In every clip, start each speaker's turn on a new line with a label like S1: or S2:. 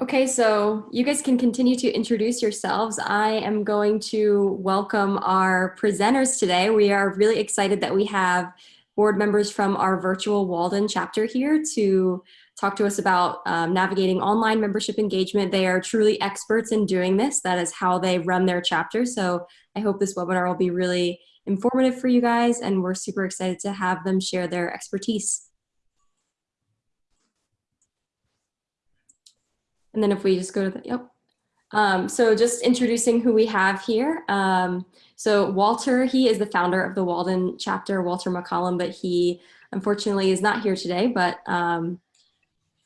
S1: Okay, so you guys can continue to introduce yourselves. I am going to welcome our presenters today. We are really excited that we have board members from our virtual Walden chapter here to talk to us about um, navigating online membership engagement. They are truly experts in doing this. That is how they run their chapter. So I hope this webinar will be really informative for you guys and we're super excited to have them share their expertise. And then if we just go to the, yep. Um, so just introducing who we have here. Um, so Walter, he is the founder of the Walden chapter, Walter McCollum, but he unfortunately is not here today, but um,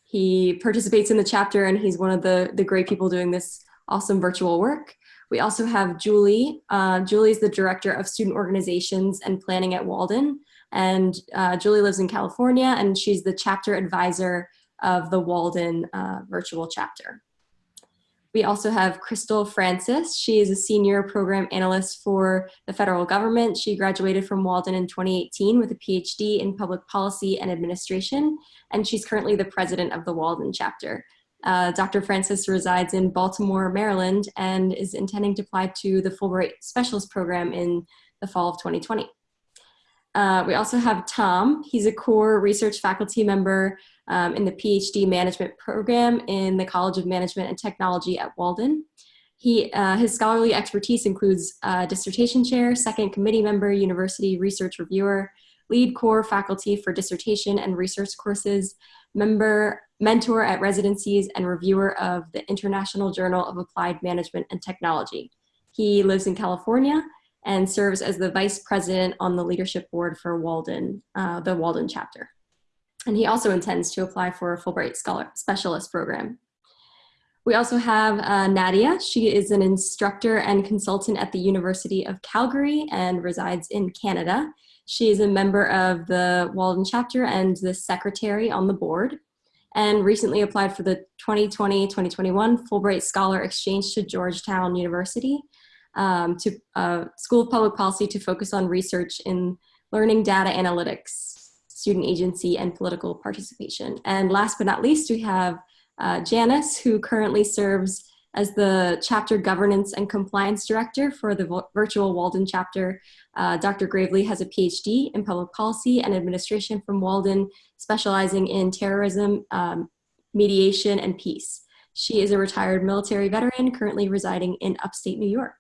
S1: he participates in the chapter and he's one of the, the great people doing this awesome virtual work. We also have Julie. Uh, Julie is the Director of Student Organizations and Planning at Walden. And uh, Julie lives in California and she's the chapter advisor of the Walden uh, virtual chapter. We also have Crystal Francis. She is a senior program analyst for the federal government. She graduated from Walden in 2018 with a PhD in public policy and administration, and she's currently the president of the Walden chapter. Uh, Dr. Francis resides in Baltimore, Maryland, and is intending to apply to the Fulbright Specialist Program in the fall of 2020. Uh, we also have Tom. He's a core research faculty member um, in the PhD management program in the College of Management and Technology at Walden. He, uh, his scholarly expertise includes uh, dissertation chair, second committee member, university research reviewer, lead core faculty for dissertation and research courses, member, mentor at residencies, and reviewer of the International Journal of Applied Management and Technology. He lives in California and serves as the vice president on the leadership board for Walden, uh, the Walden chapter. And he also intends to apply for a Fulbright Scholar Specialist program. We also have uh, Nadia. She is an instructor and consultant at the University of Calgary and resides in Canada. She is a member of the Walden chapter and the secretary on the board and recently applied for the 2020-2021 Fulbright Scholar Exchange to Georgetown University um, to uh, School of Public Policy to focus on research in learning data analytics, student agency, and political participation. And last but not least, we have uh, Janice, who currently serves as the Chapter Governance and Compliance Director for the virtual Walden chapter. Uh, Dr. Gravely has a PhD in Public Policy and Administration from Walden, specializing in terrorism, um, mediation, and peace. She is a retired military veteran currently residing in upstate New York.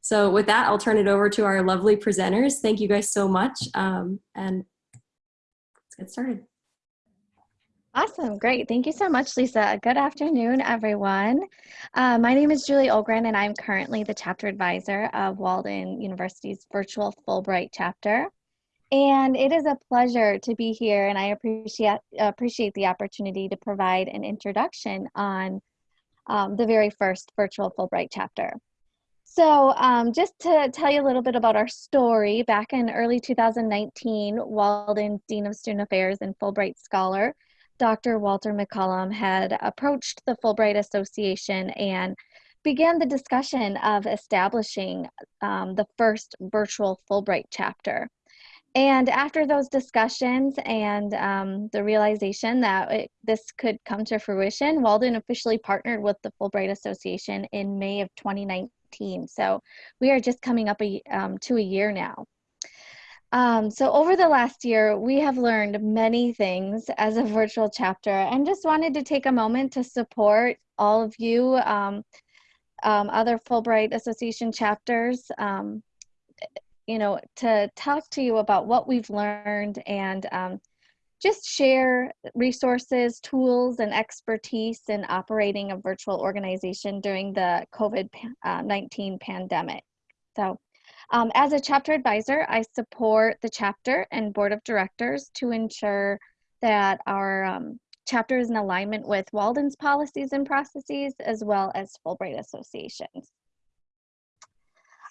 S1: So with that, I'll turn it over to our lovely presenters. Thank you guys so much. Um, and let's get started.
S2: Awesome, great. Thank you so much, Lisa. Good afternoon, everyone. Uh, my name is Julie Olgren, and I'm currently the chapter advisor of Walden University's virtual Fulbright chapter. And it is a pleasure to be here, and I appreciate appreciate the opportunity to provide an introduction on um, the very first virtual Fulbright chapter. So um, just to tell you a little bit about our story, back in early 2019, Walden Dean of Student Affairs and Fulbright Scholar, Dr. Walter McCollum had approached the Fulbright Association and began the discussion of establishing um, the first virtual Fulbright chapter. And after those discussions and um, the realization that it, this could come to fruition, Walden officially partnered with the Fulbright Association in May of 2019 so we are just coming up a, um, to a year now. Um, so over the last year, we have learned many things as a virtual chapter and just wanted to take a moment to support all of you, um, um, other Fulbright Association chapters, um, you know, to talk to you about what we've learned and um, just share resources, tools, and expertise in operating a virtual organization during the COVID-19 uh, pandemic. So um, as a chapter advisor, I support the chapter and board of directors to ensure that our um, chapter is in alignment with Walden's policies and processes, as well as Fulbright associations.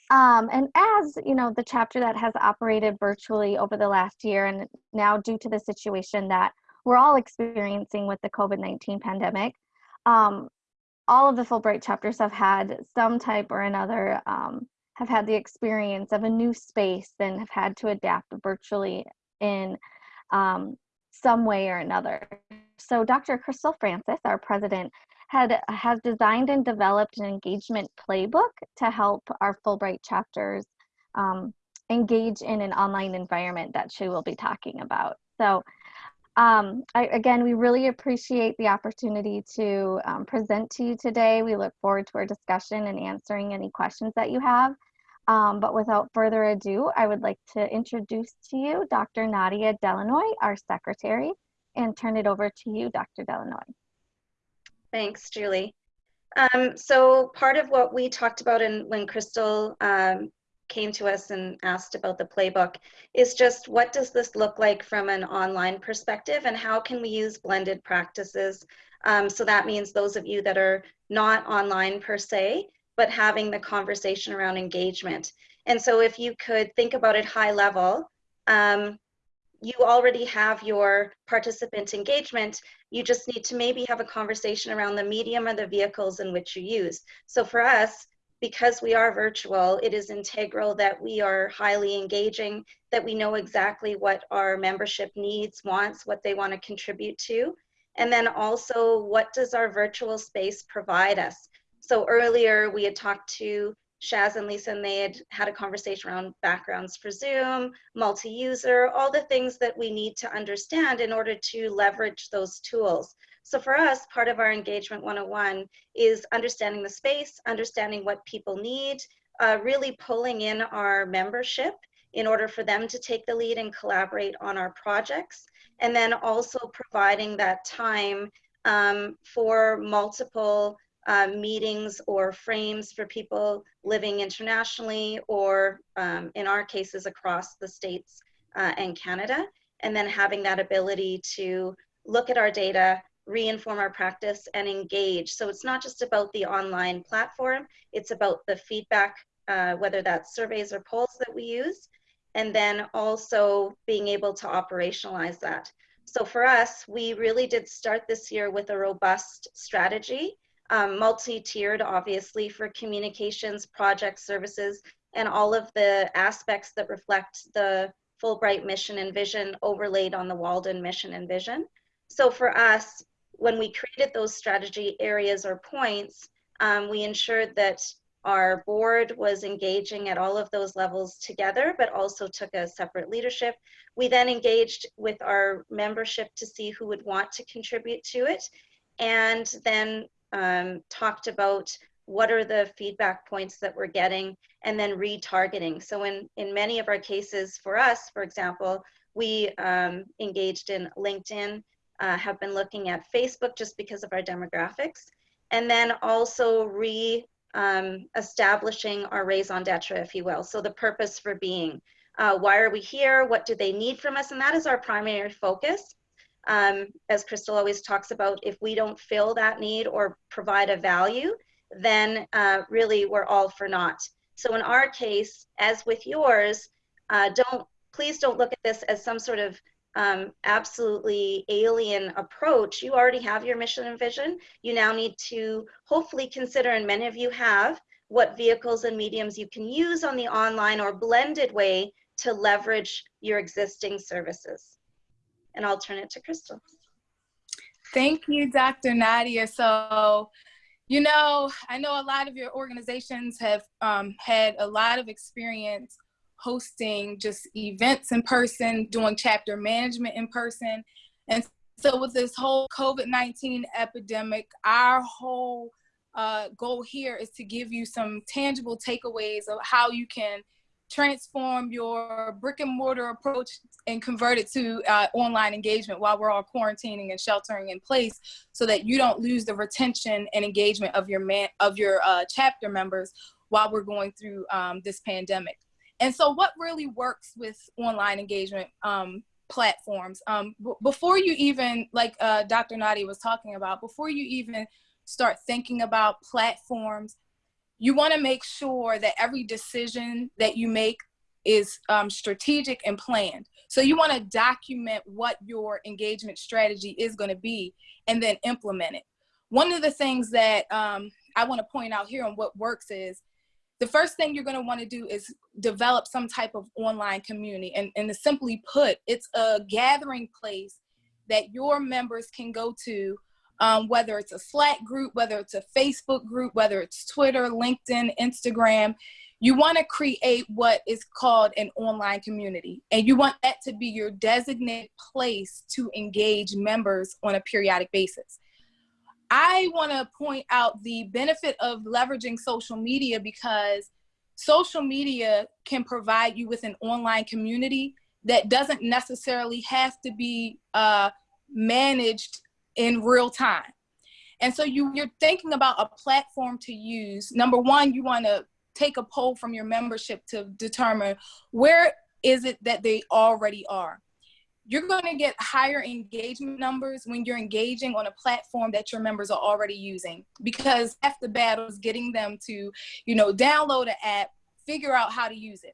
S2: Um, and as you know, the chapter that has operated virtually over the last year, and now due to the situation that we're all experiencing with the COVID-19 pandemic, um, all of the Fulbright chapters have had some type or another, um, have had the experience of a new space and have had to adapt virtually in um, some way or another. So Dr. Crystal Francis, our president, had has designed and developed an engagement playbook to help our Fulbright chapters um, engage in an online environment that she will be talking about. So um, I, again, we really appreciate the opportunity to um, present to you today. We look forward to our discussion and answering any questions that you have. Um, but without further ado, I would like to introduce to you Dr. Nadia Delanoy, our secretary, and turn it over to you, Dr. Delanoy.
S3: Thanks, Julie. Um, so part of what we talked about in, when Crystal um, came to us and asked about the playbook is just what does this look like from an online perspective and how can we use blended practices? Um, so that means those of you that are not online per se, but having the conversation around engagement. And so if you could think about it high level, um, you already have your participant engagement. You just need to maybe have a conversation around the medium or the vehicles in which you use. So for us, because we are virtual, it is integral that we are highly engaging, that we know exactly what our membership needs, wants, what they want to contribute to. And then also, what does our virtual space provide us? So earlier we had talked to Shaz and Lisa, and they had had a conversation around backgrounds for Zoom, multi-user, all the things that we need to understand in order to leverage those tools. So for us, part of our engagement 101 is understanding the space, understanding what people need, uh, really pulling in our membership in order for them to take the lead and collaborate on our projects, and then also providing that time um, for multiple uh, meetings or frames for people living internationally or um, in our cases across the states uh, and Canada and then having that ability to look at our data reinform our practice and engage. So it's not just about the online platform it's about the feedback uh, whether that's surveys or polls that we use and then also being able to operationalize that. So for us we really did start this year with a robust strategy um, multi-tiered, obviously, for communications, project services, and all of the aspects that reflect the Fulbright mission and vision overlaid on the Walden mission and vision. So for us, when we created those strategy areas or points, um, we ensured that our board was engaging at all of those levels together, but also took a separate leadership. We then engaged with our membership to see who would want to contribute to it. And then um, talked about what are the feedback points that we're getting and then retargeting. So in, in many of our cases for us, for example, we um, engaged in LinkedIn, uh, have been looking at Facebook just because of our demographics, and then also re um, establishing our raison d'etre, if you will. So the purpose for being. Uh, why are we here? What do they need from us? And that is our primary focus um, as Crystal always talks about, if we don't fill that need or provide a value, then uh, really we're all for naught. So in our case, as with yours, uh, don't please don't look at this as some sort of um, absolutely alien approach. You already have your mission and vision. You now need to hopefully consider, and many of you have, what vehicles and mediums you can use on the online or blended way to leverage your existing services and I'll turn it to Crystal.
S4: Thank you, Dr. Nadia. So, you know, I know a lot of your organizations have um, had a lot of experience hosting just events in person, doing chapter management in person. And so with this whole COVID-19 epidemic, our whole uh, goal here is to give you some tangible takeaways of how you can transform your brick and mortar approach and convert it to uh, online engagement while we're all quarantining and sheltering in place so that you don't lose the retention and engagement of your man of your uh, chapter members while we're going through um, this pandemic. And so what really works with online engagement um, platforms um, before you even like uh, dr Nadia was talking about before you even start thinking about platforms you want to make sure that every decision that you make is um, strategic and planned. So you want to document what your engagement strategy is going to be and then implement it. One of the things that um, I want to point out here on what works is the first thing you're going to want to do is develop some type of online community. And, and simply put, it's a gathering place that your members can go to, um, whether it's a Slack group, whether it's a Facebook group, whether it's Twitter, LinkedIn, Instagram. You want to create what is called an online community, and you want that to be your designated place to engage members on a periodic basis. I want to point out the benefit of leveraging social media because social media can provide you with an online community that doesn't necessarily have to be uh, managed in real time. And so you, you're thinking about a platform to use. Number one, you want to take a poll from your membership to determine where is it that they already are. You're going to get higher engagement numbers when you're engaging on a platform that your members are already using because half the battle is getting them to, you know, download an app, figure out how to use it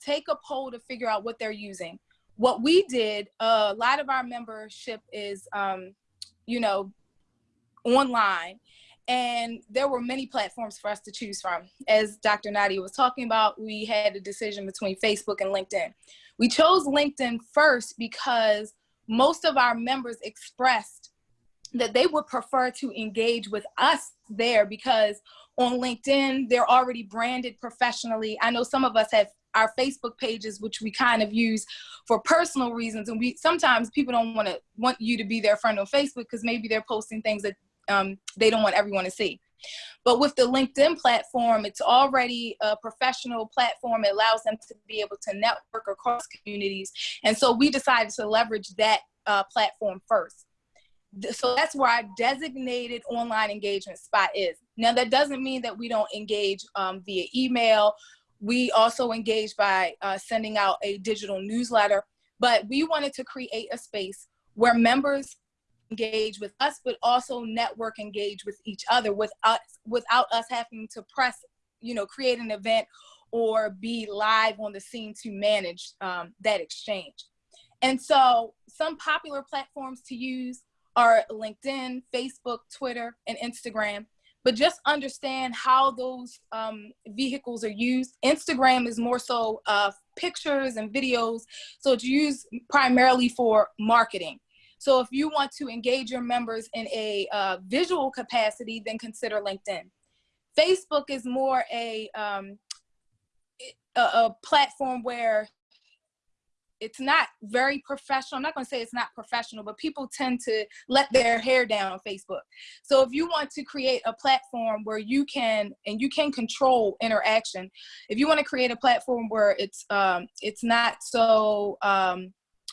S4: take a poll to figure out what they're using. What we did, uh, a lot of our membership is, um, you know, online. And there were many platforms for us to choose from. As Dr. Nadia was talking about, we had a decision between Facebook and LinkedIn. We chose LinkedIn first because most of our members expressed that they would prefer to engage with us there because on LinkedIn, they're already branded professionally. I know some of us have our Facebook pages, which we kind of use for personal reasons. And we sometimes people don't want to want you to be their friend on Facebook because maybe they're posting things that um, they don't want everyone to see. But with the LinkedIn platform, it's already a professional platform. It allows them to be able to network across communities. And so we decided to leverage that uh, platform first. So that's where our designated online engagement spot is. Now, that doesn't mean that we don't engage um, via email we also engage by uh, sending out a digital newsletter, but we wanted to create a space where members engage with us, but also network engage with each other with us, without us having to press, you know, create an event or be live on the scene to manage um, that exchange. And so some popular platforms to use are LinkedIn, Facebook, Twitter, and Instagram but just understand how those um, vehicles are used. Instagram is more so uh, pictures and videos, so it's used primarily for marketing. So if you want to engage your members in a uh, visual capacity, then consider LinkedIn. Facebook is more a, um, a, a platform where it's not very professional. I'm not going to say it's not professional, but people tend to let their hair down on Facebook. So if you want to create a platform where you can and you can control interaction, if you want to create a platform where it's um, it's not so um,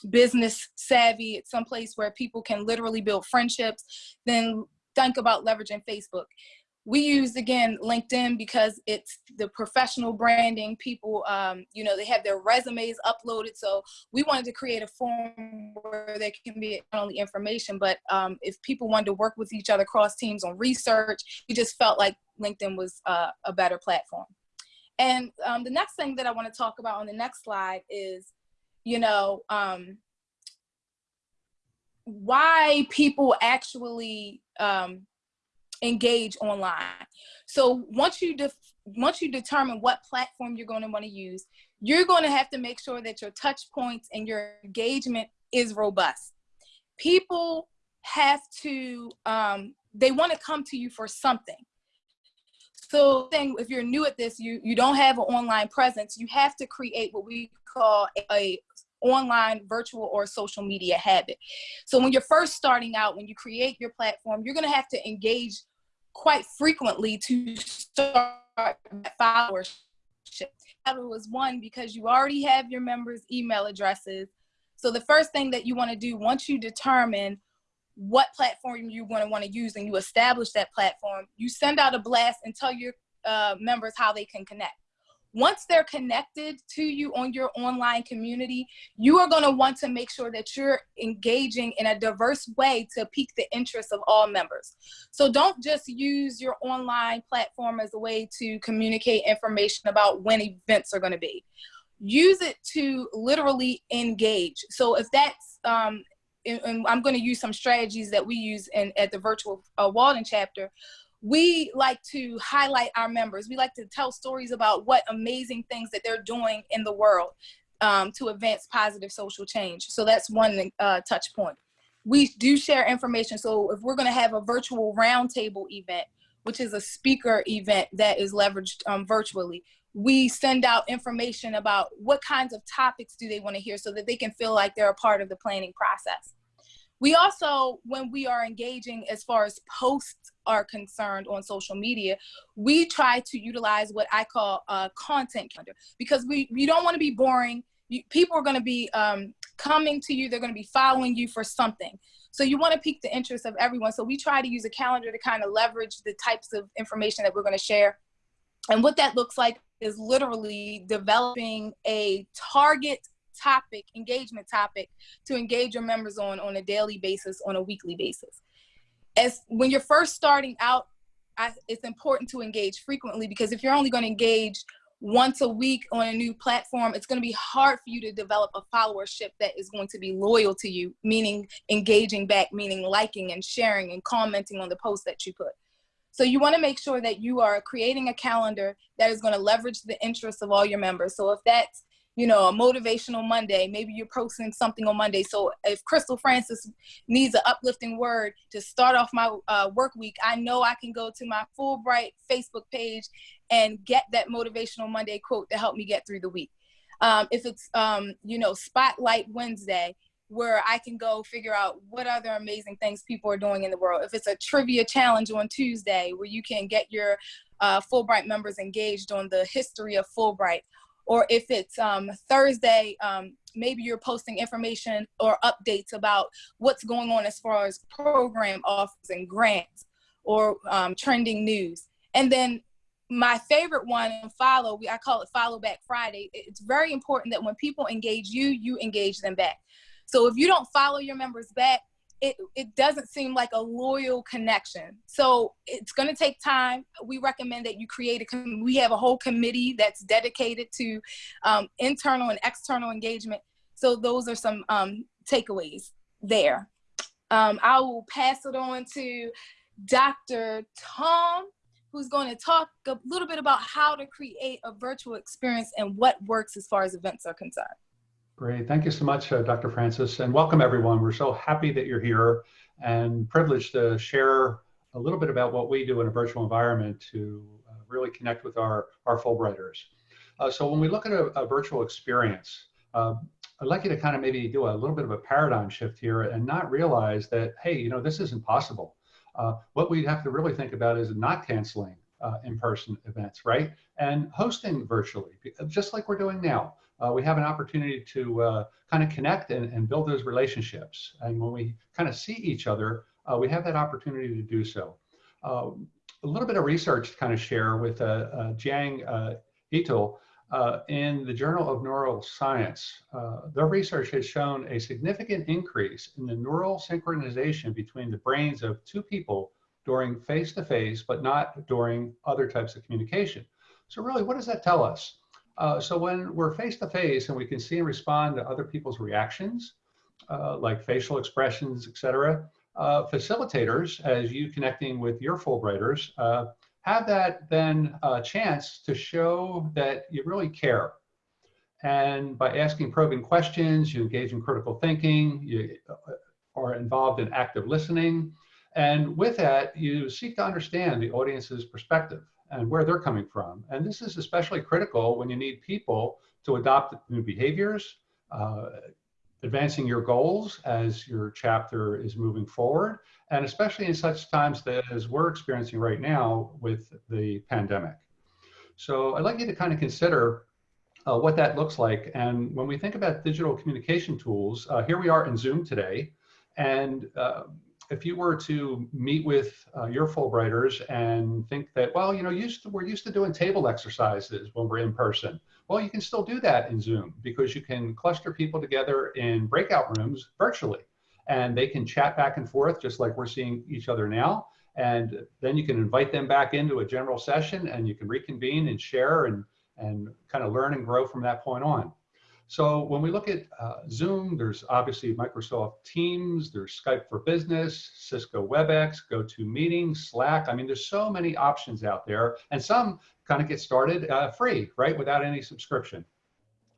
S4: business savvy, it's someplace where people can literally build friendships, then think about leveraging Facebook we use again LinkedIn because it's the professional branding. People, um, you know, they have their resumes uploaded. So we wanted to create a form where there can be not only information, but um, if people wanted to work with each other cross teams on research, we just felt like LinkedIn was uh, a better platform. And um, the next thing that I want to talk about on the next slide is, you know, um, why people actually um, engage online. So once you once you determine what platform you're going to want to use, you're going to have to make sure that your touch points and your engagement is robust. People have to um, they want to come to you for something. So thing, if you're new at this, you, you don't have an online presence, you have to create what we call a, a online, virtual, or social media habit. So when you're first starting out, when you create your platform, you're gonna have to engage quite frequently to start followership. That was one because you already have your members' email addresses. So the first thing that you wanna do once you determine what platform you want to want to use and you establish that platform, you send out a blast and tell your uh, members how they can connect. Once they're connected to you on your online community, you are going to want to make sure that you're engaging in a diverse way to pique the interest of all members. So don't just use your online platform as a way to communicate information about when events are going to be. Use it to literally engage. So if that's um, and I'm going to use some strategies that we use in at the virtual uh, Walden chapter we like to highlight our members. We like to tell stories about what amazing things that they're doing in the world um, to advance positive social change. So that's one uh, touch point. we do share information. So if we're going to have a virtual roundtable event, which is a speaker event that is leveraged um, virtually, we send out information about what kinds of topics do they want to hear so that they can feel like they're a part of the planning process. We also, when we are engaging as far as posts are concerned on social media, we try to utilize what I call a content calendar because we, we don't want to be boring. You, people are going to be um, coming to you, they're going to be following you for something. So you want to pique the interest of everyone. So we try to use a calendar to kind of leverage the types of information that we're going to share. And what that looks like is literally developing a target topic, engagement topic to engage your members on on a daily basis, on a weekly basis. As when you're first starting out, I, it's important to engage frequently because if you're only going to engage once a week on a new platform, it's going to be hard for you to develop a followership that is going to be loyal to you, meaning engaging back, meaning liking and sharing and commenting on the posts that you put. So you want to make sure that you are creating a calendar that is going to leverage the interests of all your members. So if that's you know, a motivational Monday. Maybe you're posting something on Monday. So if Crystal Francis needs an uplifting word to start off my uh, work week, I know I can go to my Fulbright Facebook page and get that motivational Monday quote to help me get through the week. Um, if it's, um, you know, Spotlight Wednesday, where I can go figure out what other amazing things people are doing in the world. If it's a trivia challenge on Tuesday, where you can get your uh, Fulbright members engaged on the history of Fulbright or if it's um, Thursday, um, maybe you're posting information or updates about what's going on as far as program offers and grants or um, trending news. And then my favorite one follow, we, I call it follow back Friday. It's very important that when people engage you, you engage them back. So if you don't follow your members back, it, it doesn't seem like a loyal connection. So it's going to take time. We recommend that you create a, we have a whole committee that's dedicated to um, internal and external engagement. So those are some um, takeaways there. Um, I will pass it on to Dr. Tom, who's going to talk a little bit about how to create a virtual experience and what works as far as events are concerned.
S5: Great. Thank you so much, uh, Dr. Francis, and welcome everyone. We're so happy that you're here and privileged to share a little bit about what we do in a virtual environment to uh, really connect with our, our Fulbrighters. Uh, so when we look at a, a virtual experience, uh, I'd like you to kind of maybe do a little bit of a paradigm shift here and not realize that, hey, you know, this isn't possible. Uh, what we have to really think about is not canceling uh, in-person events, right? And hosting virtually, just like we're doing now uh, we have an opportunity to uh, kind of connect and, and, build those relationships. And when we kind of see each other, uh, we have that opportunity to do so. Uh, a little bit of research to kind of share with uh, uh, Jiang et al. in the Journal of Neuroscience. their research has shown a significant increase in the neural synchronization between the brains of two people during face-to-face, -face, but not during other types of communication. So really, what does that tell us? Uh, so when we're face to face and we can see and respond to other people's reactions, uh, like facial expressions, etc., uh, facilitators, as you connecting with your Fulbrighters, uh, have that then uh, chance to show that you really care. And by asking probing questions, you engage in critical thinking, you are involved in active listening, and with that, you seek to understand the audience's perspective and where they're coming from. And this is especially critical when you need people to adopt new behaviors, uh, advancing your goals as your chapter is moving forward, and especially in such times that as we're experiencing right now with the pandemic. So I'd like you to kind of consider uh, what that looks like. And when we think about digital communication tools, uh, here we are in Zoom today, and uh, if you were to meet with uh, your Fulbrighters and think that, well, you know, used to, we're used to doing table exercises when we're in person. Well, you can still do that in Zoom because you can cluster people together in breakout rooms virtually and they can chat back and forth just like we're seeing each other now. And then you can invite them back into a general session and you can reconvene and share and, and kind of learn and grow from that point on. So when we look at uh, Zoom, there's obviously Microsoft Teams, there's Skype for Business, Cisco WebEx, GoToMeeting, Slack. I mean, there's so many options out there and some kind of get started uh, free, right, without any subscription.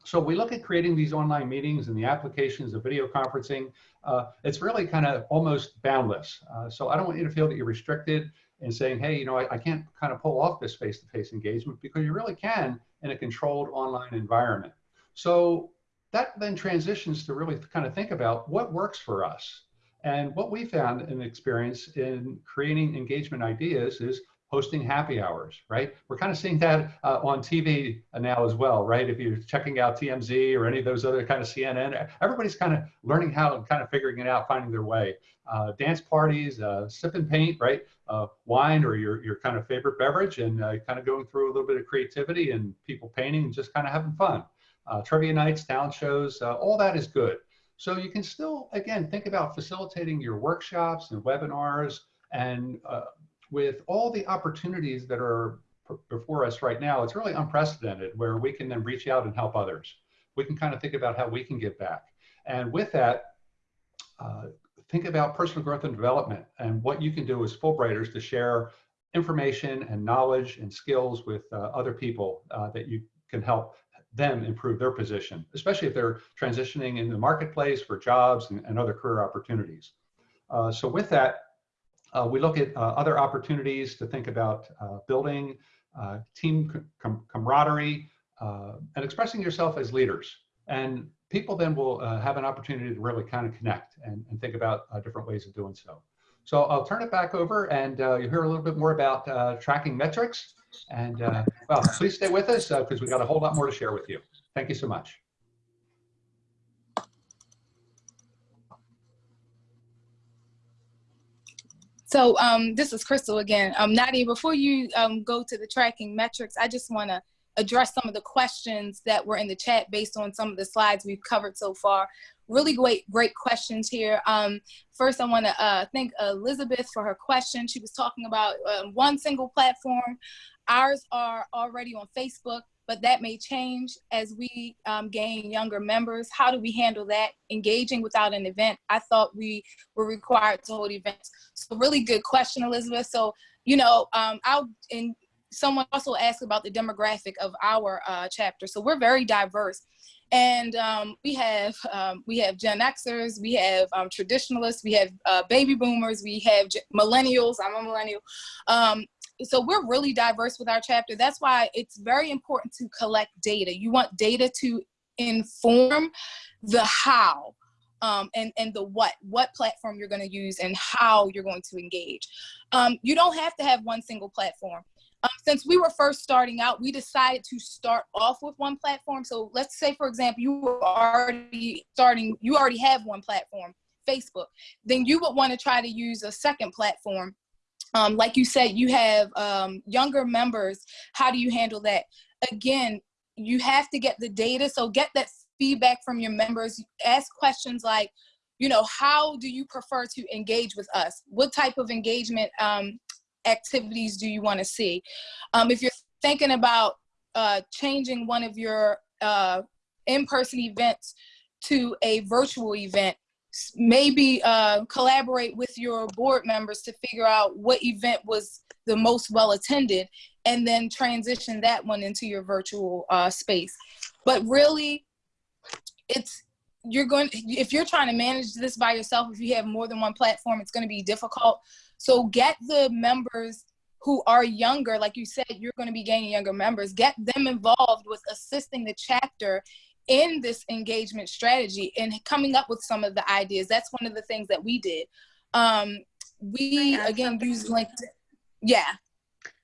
S5: So we look at creating these online meetings and the applications of video conferencing. Uh, it's really kind of almost boundless. Uh, so I don't want you to feel that you're restricted in saying, hey, you know, I, I can't kind of pull off this face-to-face engagement because you really can in a controlled online environment. So that then transitions to really kind of think about what works for us. And what we found in experience in creating engagement ideas is hosting happy hours, right? We're kind of seeing that uh, on TV now as well, right? If you're checking out TMZ or any of those other kind of CNN, everybody's kind of learning how and kind of figuring it out, finding their way. Uh, dance parties, uh, sip and paint, right? Uh, wine or your, your kind of favorite beverage and uh, kind of going through a little bit of creativity and people painting and just kind of having fun. Uh, trivia nights, talent shows, all that is good. So you can still, again, think about facilitating your workshops and webinars and with all the opportunities that are before us right now, it's really unprecedented where we can then reach out and help others. We can kind of think about how we can give back. And with that, uh, think about personal growth and development and what you can do as Fulbrighters to share information and knowledge and skills with uh, other people uh, that you can help them improve their position, especially if they're transitioning in the marketplace for jobs and, and other career opportunities. Uh, so with that, uh, we look at uh, other opportunities to think about uh, building uh, team com camaraderie and expressing yourself as leaders. And people then will have an opportunity to really kind of connect and, and think about different ways of doing so. So I'll turn it back over and you'll hear a little bit more about tracking metrics. And well, please stay with us because we've got a whole lot more to share with you. Thank you so much.
S4: So um, this is Crystal again. Um, Nadia, before you um, go to the tracking metrics, I just want to address some of the questions that were in the chat based on some of the slides we've covered so far. Really great, great questions here. Um, first, I want to uh, thank Elizabeth for her question. She was talking about uh, one single platform. Ours are already on Facebook but that may change as we um, gain younger members. How do we handle that? Engaging without an event. I thought we were required to hold events. So really good question, Elizabeth. So, you know, um, I'll, and someone also asked about the demographic of our uh, chapter. So we're very diverse. And um, we have um, we have Gen Xers, we have um, traditionalists, we have uh, baby boomers, we have millennials. I'm a millennial, um, so we're really diverse with our chapter. That's why it's very important to collect data. You want data to inform the how um, and, and the what, what platform you're gonna use and how you're going to engage. Um, you don't have to have one single platform. Um, since we were first starting out, we decided to start off with one platform. So let's say, for example, you were already starting, you already have one platform, Facebook. Then you would want to try to use a second platform um, like you said, you have um, younger members. How do you handle that? Again, you have to get the data. So get that feedback from your members. Ask questions like, you know, how do you prefer to engage with us? What type of engagement um, activities do you want to see? Um, if you're thinking about uh, changing one of your uh, in-person events to a virtual event, maybe uh, collaborate with your board members to figure out what event was the most well attended and then transition that one into your virtual uh, space. But really, it's you're going if you're trying to manage this by yourself if you have more than one platform it's going to be difficult so get the members who are younger like you said you're going to be gaining younger members get them involved with assisting the chapter in this engagement strategy and coming up with some of the ideas. That's one of the things that we did. Um, we again use LinkedIn. Yeah.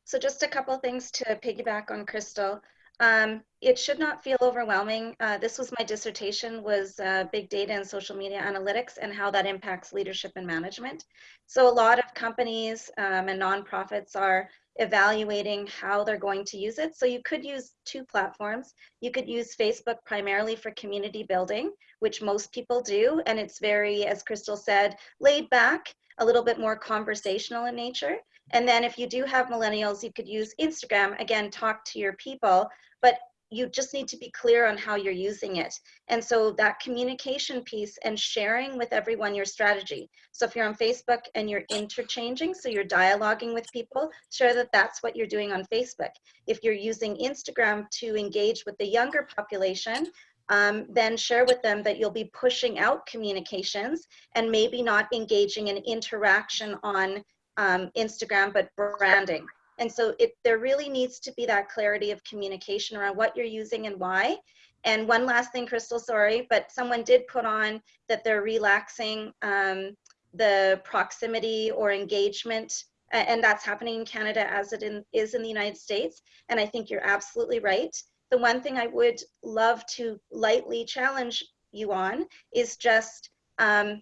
S3: So just a couple things to piggyback on Crystal. Um, it should not feel overwhelming. Uh, this was my dissertation was uh, big data and social media analytics and how that impacts leadership and management. So a lot of companies um, and nonprofits are evaluating how they're going to use it. So you could use two platforms. You could use Facebook primarily for community building, which most people do. And it's very, as Crystal said, laid back, a little bit more conversational in nature. And then if you do have millennials, you could use Instagram, again, talk to your people, but you just need to be clear on how you're using it. And so that communication piece and sharing with everyone your strategy. So if you're on Facebook and you're interchanging, so you're dialoguing with people, share that that's what you're doing on Facebook. If you're using Instagram to engage with the younger population, um, then share with them that you'll be pushing out communications and maybe not engaging in interaction on um, Instagram, but branding. And so it, there really needs to be that clarity of communication around what you're using and why. And one last thing, Crystal, sorry, but someone did put on that they're relaxing um, the proximity or engagement, and that's happening in Canada as it in, is in the United States. And I think you're absolutely right. The one thing I would love to lightly challenge you on is just um,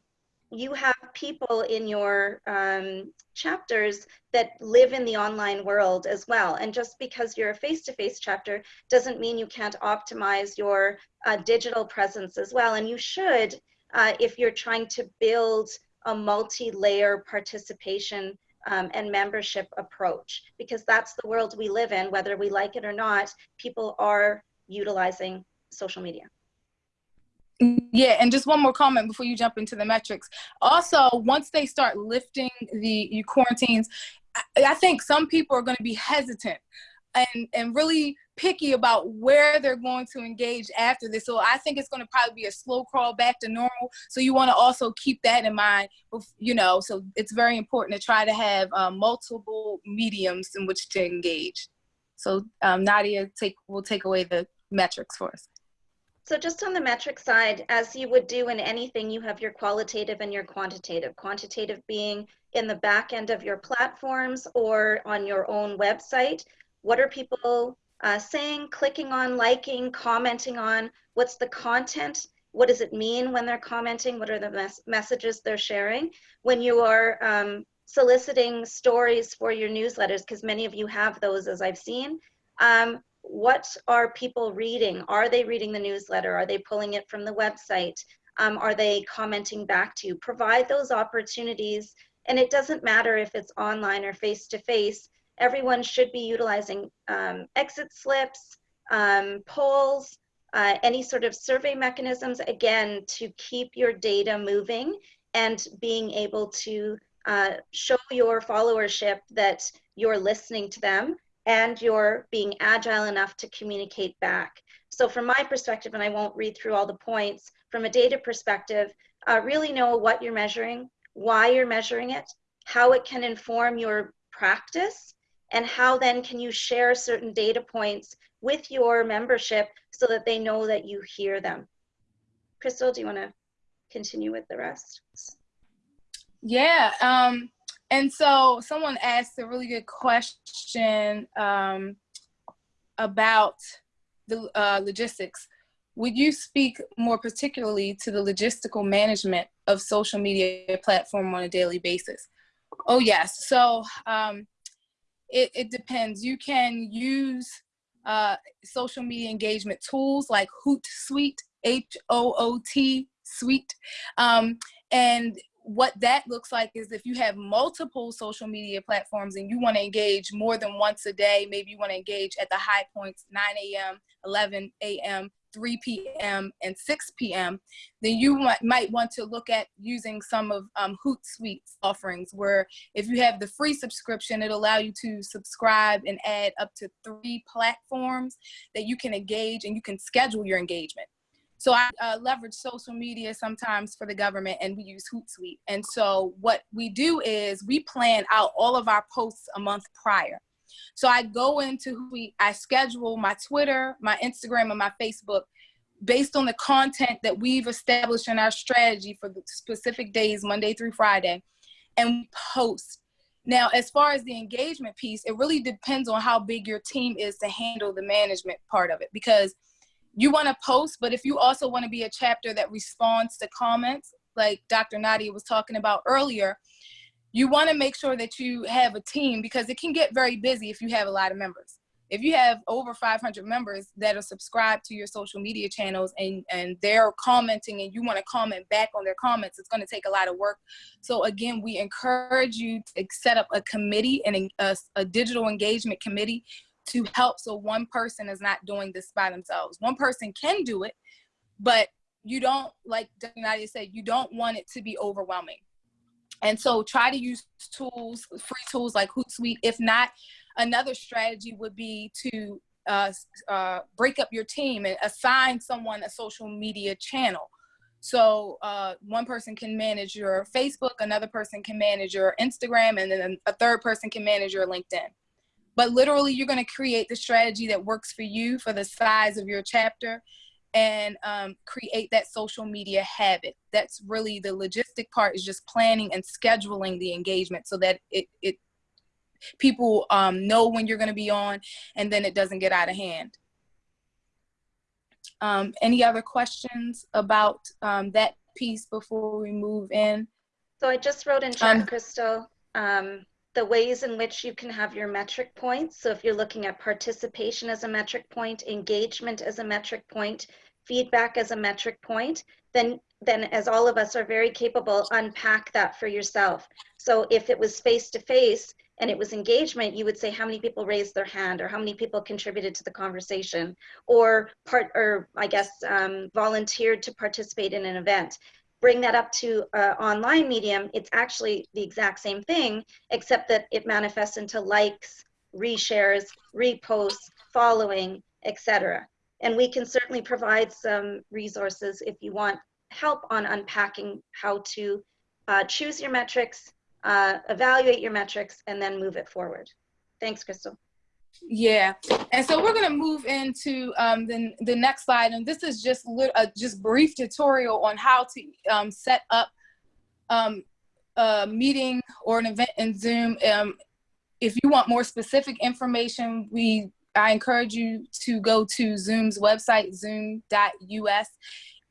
S3: you have people in your um, chapters that live in the online world as well. And just because you're a face-to-face -face chapter doesn't mean you can't optimize your uh, digital presence as well. And you should uh, if you're trying to build a multi-layer participation um, and membership approach, because that's the world we live in, whether we like it or not, people are utilizing social media.
S4: Yeah, and just one more comment before you jump into the metrics. Also, once they start lifting the quarantines, I, think some people are going to be hesitant and and really picky about where they're going to engage after this. So I think it's going to probably be a slow crawl back to normal. So you want to also keep that in mind, you know, so it's very important to try to have um, multiple mediums in which to engage. So um, Nadia take will take away the metrics for us.
S3: So just on the metric side, as you would do in anything, you have your qualitative and your quantitative. Quantitative being in the back end of your platforms or on your own website. What are people uh, saying, clicking on, liking, commenting on? What's the content? What does it mean when they're commenting? What are the mes messages they're sharing? When you are um, soliciting stories for your newsletters, because many of you have those as I've seen, um, what are people reading? Are they reading the newsletter? Are they pulling it from the website? Um, are they commenting back to you? Provide those opportunities. And it doesn't matter if it's online or face to face, everyone should be utilizing um, exit slips, um, polls, uh, any sort of survey mechanisms, again, to keep your data moving and being able to uh, show your followership that you're listening to them and you're being agile enough to communicate back. So from my perspective, and I won't read through all the points, from a data perspective, uh, really know what you're measuring, why you're measuring it, how it can inform your practice, and how then can you share certain data points with your membership so that they know that you hear them. Crystal, do you want to continue with the rest?
S4: Yeah, um, and so someone asked a really good question um, about the uh, logistics. Would you speak more particularly to the logistical management of social media platform on a daily basis? Oh yes, so um, it, it depends. You can use uh, social media engagement tools like Hootsuite, H-O-O-T Suite. Um, and what that looks like is if you have multiple social media platforms and you want to engage more than once a day, maybe you want to engage at the high points 9 a.m., 11 a.m., 3 p.m. and 6 p.m., then you might want to look at using some of um, Hootsuite's offerings where if you have the free subscription, it'll allow you to subscribe and add up to three platforms that you can engage and you can schedule your engagement. So I uh, leverage social media sometimes for the government and we use Hootsuite. And so what we do is we plan out all of our posts a month prior. So I go into Hootsuite, I schedule my Twitter, my Instagram, and my Facebook based on the content that we've established in our strategy for the specific days, Monday through Friday, and we post. Now, as far as the engagement piece, it really depends on how big your team is to handle the management part of it because you want to post, but if you also want to be a chapter that responds to comments, like Dr. Nadia was talking about earlier, you want to make sure that you have a team because it can get very busy if you have a lot of members. If you have over 500 members that are subscribed to your social media channels and, and they're commenting and you want to comment back on their comments, it's going to take a lot of work. So again, we encourage you to set up a committee and a, a digital engagement committee to help so one person is not doing this by themselves. One person can do it, but you don't, like Nadia said, you don't want it to be overwhelming. And so try to use tools, free tools like Hootsuite. If not, another strategy would be to uh, uh, break up your team and assign someone a social media channel. So uh, one person can manage your Facebook, another person can manage your Instagram, and then a third person can manage your LinkedIn. But literally, you're going to create the strategy that works for you for the size of your chapter and um, create that social media habit. That's really the logistic part is just planning and scheduling the engagement so that it, it people um, know when you're going to be on and then it doesn't get out of hand. Um, any other questions about um, that piece before we move in?
S3: So I just wrote in chat,
S4: Um,
S3: Crystal, um, the ways in which you can have your metric points. So if you're looking at participation as a metric point, engagement as a metric point, feedback as a metric point, then then as all of us are very capable, unpack that for yourself. So if it was face to face and it was engagement, you would say how many people raised their hand or how many people contributed to the conversation or part or I guess um, volunteered to participate in an event bring that up to uh, online medium, it's actually the exact same thing, except that it manifests into likes, reshares, reposts, following, etc. And we can certainly provide some resources if you want help on unpacking how to uh, choose your metrics, uh, evaluate your metrics, and then move it forward. Thanks, Crystal.
S4: Yeah, and so we're gonna move into um, the, the next slide, and this is just a just brief tutorial on how to um, set up um, a meeting or an event in Zoom. Um, if you want more specific information, we I encourage you to go to Zoom's website, zoom.us.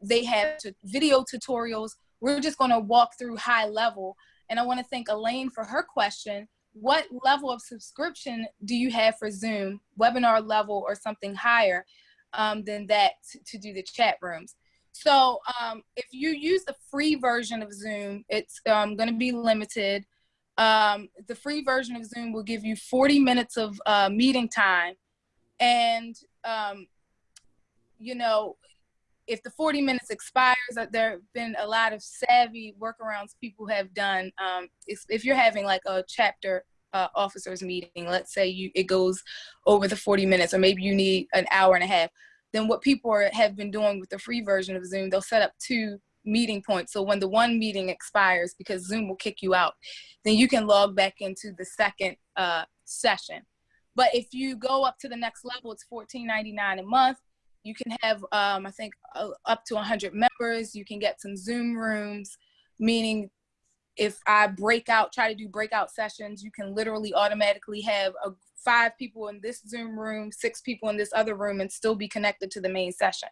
S4: They have video tutorials. We're just gonna walk through high level, and I want to thank Elaine for her question what level of subscription do you have for Zoom, webinar level or something higher um, than that to, do the chat rooms? So um, if you use the free version of Zoom, it's um, going to be limited. Um, the free version of Zoom will give you 40 minutes of uh, meeting time. And, um, you know, if the 40 minutes expires, uh, there have been a lot of savvy workarounds people have done. Um, if you're having like a chapter uh, officers meeting, let's say you it goes over the 40 minutes, or maybe you need an hour and a half, then what people are, have been doing with the free version of Zoom, they'll set up two meeting points. So when the one meeting expires, because Zoom will kick you out, then you can log back into the second uh, session. But if you go up to the next level, it's $14.99 a month you can have, um, I think, uh, up to 100 members. You can get some Zoom rooms, meaning if I break out, try to do breakout sessions, you can literally automatically have a, five people in this Zoom room, six people in this other room, and still be connected to the main session.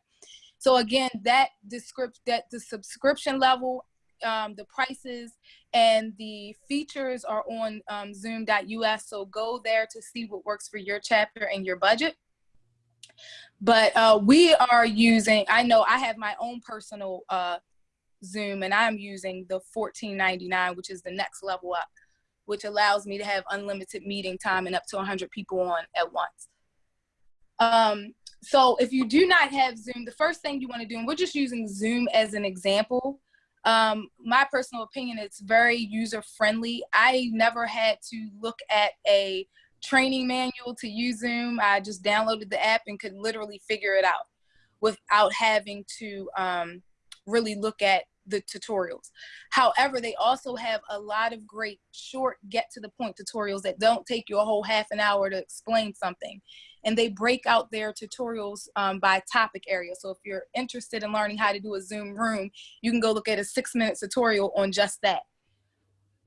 S4: So again, that descript that the subscription level, um, the prices, and the features are on um, Zoom.us. So go there to see what works for your chapter and your budget. But uh, we are using, I know I have my own personal uh, Zoom and I'm using the 1499, which is the next level up, which allows me to have unlimited meeting time and up to 100 people on at once. Um, so if you do not have Zoom, the first thing you want to do, and we're just using Zoom as an example, um, my personal opinion, it's very user friendly. I never had to look at a training manual to use Zoom. I just downloaded the app and could literally figure it out without having to um, really look at the tutorials. However, they also have a lot of great short get to the point tutorials that don't take you a whole half an hour to explain something. And they break out their tutorials um, by topic area. So if you're interested in learning how to do a Zoom room, you can go look at a six minute tutorial on just that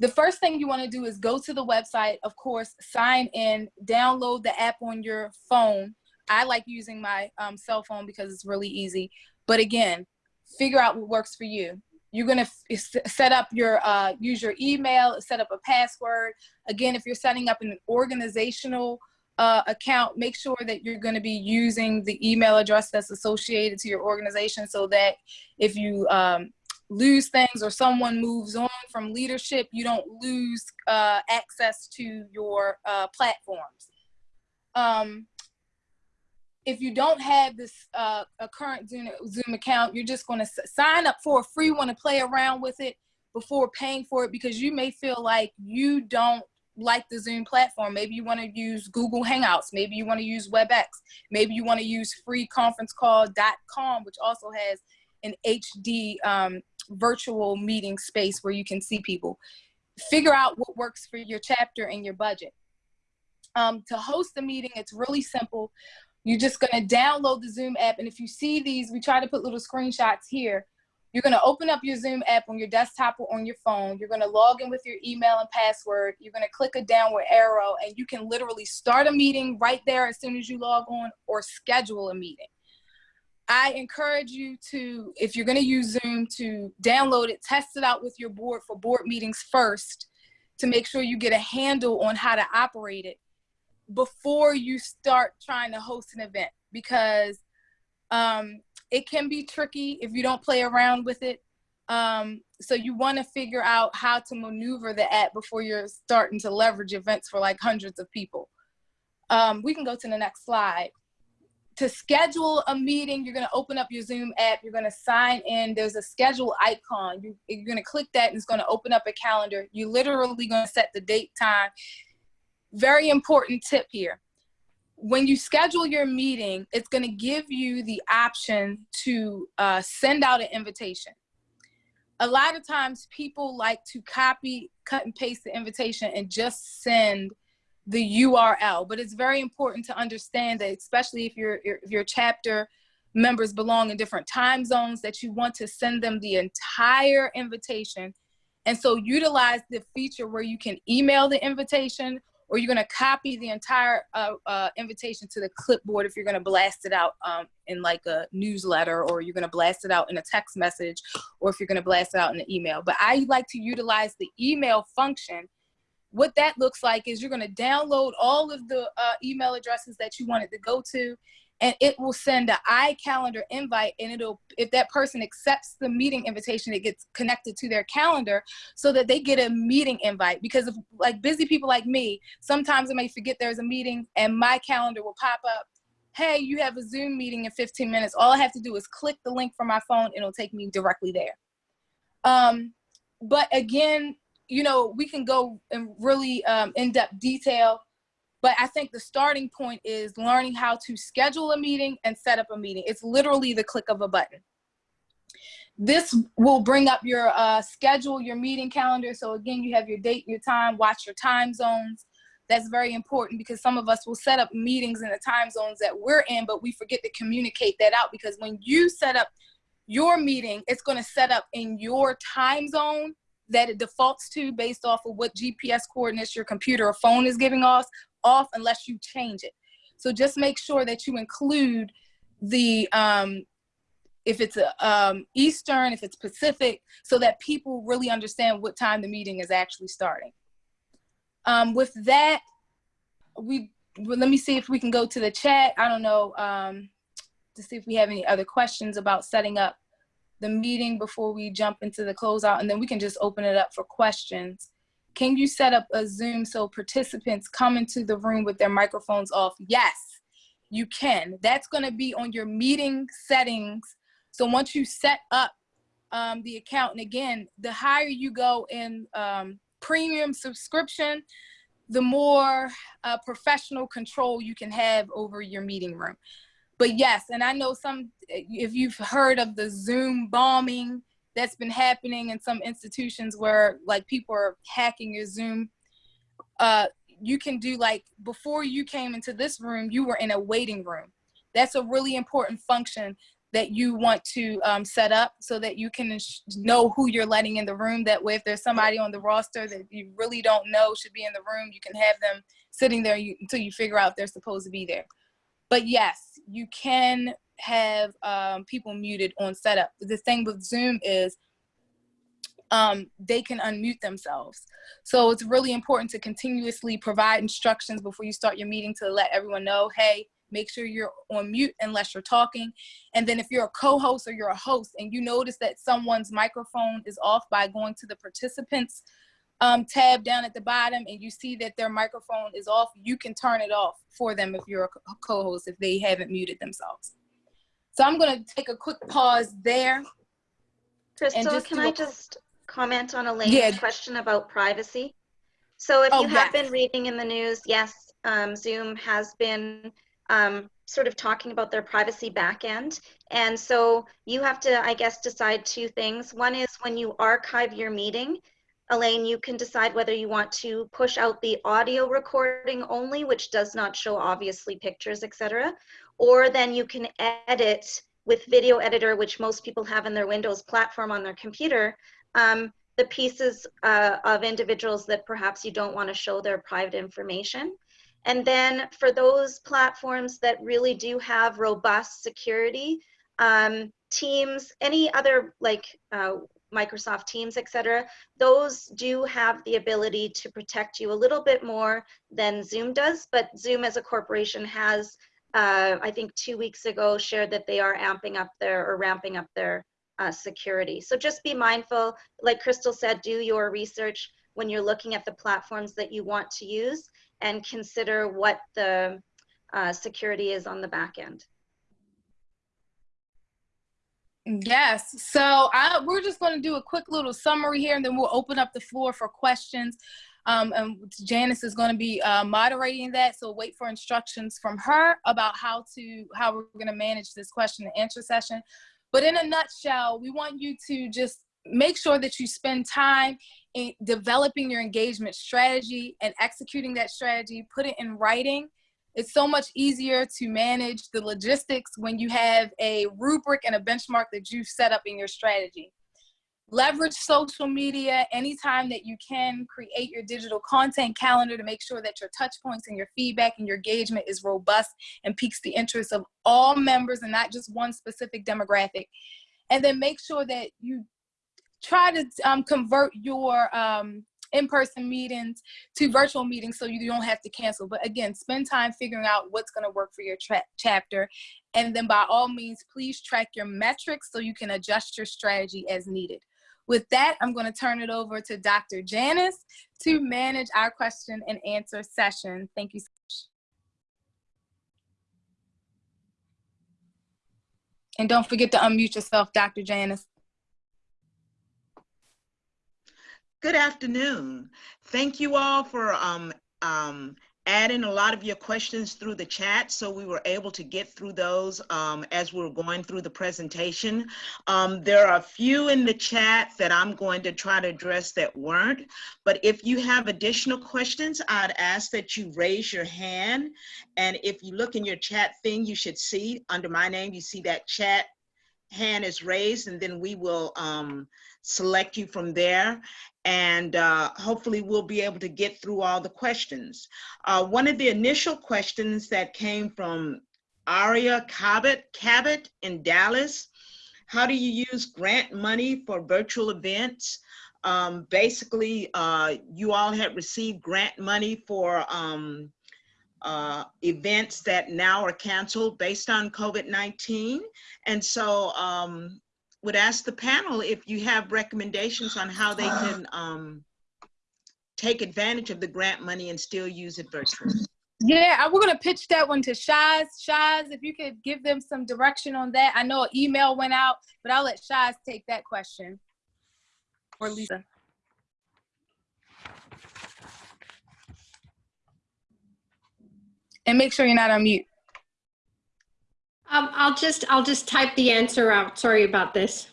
S4: the first thing you want to do is go to the website, of course, sign in, download the app on your phone. I like using my um, cell phone because it's really easy. But again, figure out what works for you. You're going to set up your, uh, use your email, set up a password. Again, if you're setting up an organizational uh, account, make sure that you're going to be using the email address that's associated to your organization so that if you um, lose things or someone moves on from leadership, you don't lose uh, access to your uh, platforms. Um, if you don't have this uh, a current Zoom, Zoom account, you're just going to sign up for a free one to play around with it before paying for it because you may feel like you don't like the Zoom platform. Maybe you want to use Google Hangouts. Maybe you want to use WebEx. Maybe you want to use freeconferencecall.com, which also has an HD um, virtual meeting space where you can see people. Figure out what works for your chapter and your budget. Um, to host a meeting, it's really simple. You're just going to download the Zoom app. And if you see these, we try to put little screenshots here. You're going to open up your Zoom app on your desktop or on your phone. You're going to log in with your email and password. You're going to click a downward arrow and you can literally start a meeting right there as soon as you log on or schedule a meeting. I encourage you to, if you're going to use Zoom, to download it, test it out with your board for board meetings first to make sure you get a handle on how to operate it before you start trying to host an event because um, it can be tricky if you don't play around with it. Um, so you want to figure out how to maneuver the app before you're starting to leverage events for like hundreds of people. Um, we can go to the next slide. To schedule a meeting, you're going to open up your Zoom app. You're going to sign in. There's a schedule icon. You, you're going to click that and it's going to open up a calendar. You're literally going to set the date, time. Very important tip here when you schedule your meeting, it's going to give you the option to uh, send out an invitation. A lot of times people like to copy, cut and paste the invitation and just send the URL, but it's very important to understand that, especially if your, if your chapter members belong in different time zones, that you want to send them the entire invitation. And so utilize the feature where you can email the invitation or you're going to copy the entire uh, uh, invitation to the clipboard if you're going to blast it out um, in like a newsletter or you're going to blast it out in a text message or if you're going to blast it out in an email. But I like to utilize the email function. What that looks like is you're going to download all of the uh, email addresses that you want it to go to and it will send an iCalendar invite and it'll if that person accepts the meeting invitation it gets connected to their calendar so that they get a meeting invite. Because of like busy people like me sometimes I may forget there's a meeting and my calendar will pop up hey you have a zoom meeting in 15 minutes. All I have to do is click the link from my phone and it'll take me directly there. Um, but again you know we can go in really um, in-depth detail but I think the starting point is learning how to schedule a meeting and set up a meeting. It's literally the click of a button. This will bring up your uh, schedule, your meeting calendar. So again, you have your date, your time, watch your time zones. That's very important because some of us will set up meetings in the time zones that we're in, but we forget to communicate that out because when you set up your meeting, it's gonna set up in your time zone that it defaults to based off of what GPS coordinates your computer or phone is giving us off unless you change it. So just make sure that you include the, um, if it's a, um, Eastern, if it's Pacific, so that people really understand what time the meeting is actually starting. Um, with that, we, well, let me see if we can go to the chat. I don't know, um, to see if we have any other questions about setting up the meeting before we jump into the closeout, and then we can just open it up for questions. Can you set up a Zoom so participants come into the room with their microphones off? Yes, you can. That's gonna be on your meeting settings. So once you set up um, the account, and again, the higher you go in um, premium subscription, the more uh, professional control you can have over your meeting room. But yes, and I know some, if you've heard of the Zoom bombing, that's been happening in some institutions where like people are hacking your Zoom. Uh, you can do like before you came into this room, you were in a waiting room. That's a really important function that you want to um, set up so that you can know who you're letting in the room. That way, if there's somebody on the roster that you really don't know should be in the room, you can have them sitting there you, until you figure out they're supposed to be there. But yes, you can have um, people muted on setup. The thing with Zoom is um, they can unmute themselves. So it's really important to continuously provide instructions before you start your meeting to let everyone know, hey, make sure you're on mute unless you're talking. And then if you're a co-host or you're a host and you notice that someone's microphone is off by going to the participants um, tab down at the bottom and you see that their microphone is off, you can turn it off for them if you're a co-host if they haven't muted themselves. So I'm going to take a quick pause there.
S3: Crystal, can I just comment on Elaine's
S4: Yeah.
S3: question about privacy? So if
S4: Oh,
S3: you have
S4: yes.
S3: been reading in the news, yes, um, Zoom has been um, sort of talking about their privacy backend. And so you have to, I guess, decide two things. One is when you archive your meeting, Elaine, you can decide whether you want to push out the audio recording only, which does not show obviously pictures, etc. Or then you can edit with Video Editor, which most people have in their Windows platform on their computer, um, the pieces uh, of individuals that perhaps you don't want to show their private information. And then for those platforms that really do have robust security, um, Teams, any other like uh, Microsoft Teams, et cetera, those do have the ability to protect you a little bit more than Zoom does. But Zoom as a corporation has, uh, I think two weeks ago, shared that they are amping up their or ramping up their uh, security. So just be mindful, like Crystal said, do your research when you're looking at the platforms that you want to use and consider what the uh, security is on the back end.
S4: Yes. So I, we're just going to do a quick little summary here, and then we'll open up the floor for questions. Um, and Janice is going to be uh, moderating that, so wait for instructions from her about how to how we're going to manage this question and answer session. But in a nutshell, we want you to just make sure that you spend time in developing your engagement strategy and executing that strategy. Put it in writing it's so much easier to manage the logistics when you have a rubric and a benchmark that you've set up in your strategy. Leverage social media anytime that you can. Create your digital content calendar to make sure that your touch points and your feedback and your engagement is robust and piques the interest of all members and not just one specific demographic. And then make sure that you try to um, convert your um, in-person meetings to virtual meetings so you don't have to cancel. But again, spend time figuring out what's gonna work for your chapter. And then by all means, please track your metrics so you can adjust your strategy as needed. With that, I'm gonna turn it over to Dr. Janice to manage our question and answer session. Thank you so much. And don't forget to unmute yourself, Dr. Janice.
S6: Good afternoon. Thank you all for um, um, adding a lot of your questions through the chat so we were able to get through those um, as we are going through the presentation. Um, there are a few in the chat that I'm going to try to address that weren't, but if you have additional questions, I'd ask that you raise your hand. And if you look in your chat thing, you should see under my name, you see that chat hand is raised and then we will um, select you from there and uh, hopefully we'll be able to get through all the questions. Uh, one of the initial questions that came from Aria Cabot, Cabot in Dallas, how do you use grant money for virtual events? Um, basically, uh, you all had received grant money for um, uh, events that now are canceled based on COVID-19. And so um, would ask the panel if you have recommendations on how they can um, take advantage of the grant money and still use it virtually.
S4: Yeah, we're gonna pitch that one to Shaz. Shaz, if you could give them some direction on that. I know an email went out, but I'll let Shaz take that question. Or Lisa. And make sure you're not on mute.
S7: Um, I'll just, I'll just type the answer out. Sorry about this.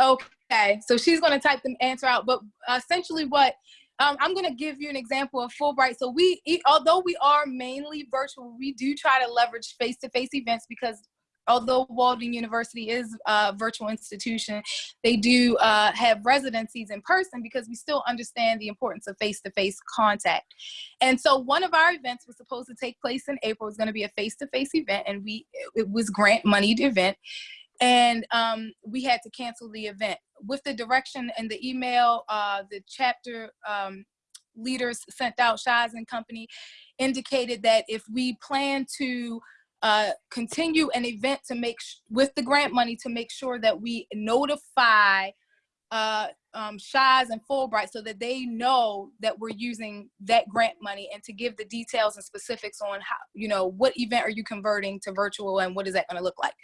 S4: Okay, so she's going to type the answer out, but essentially what, um, I'm going to give you an example of Fulbright. So we, although we are mainly virtual, we do try to leverage face-to-face -face events because although Walden University is a virtual institution, they do uh, have residencies in person because we still understand the importance of face-to-face -face contact. And so one of our events was supposed to take place in April. Was gonna be a face-to-face -face event and we it was grant moneyed event. And um, we had to cancel the event. With the direction and the email, uh, the chapter um, leaders sent out, Shaz and company, indicated that if we plan to uh, continue an event to make with the grant money to make sure that we notify uh, um, Shaz and Fulbright so that they know that we're using that grant money and to give the details and specifics on how, you know, what event are you converting to virtual and what is that going to look like.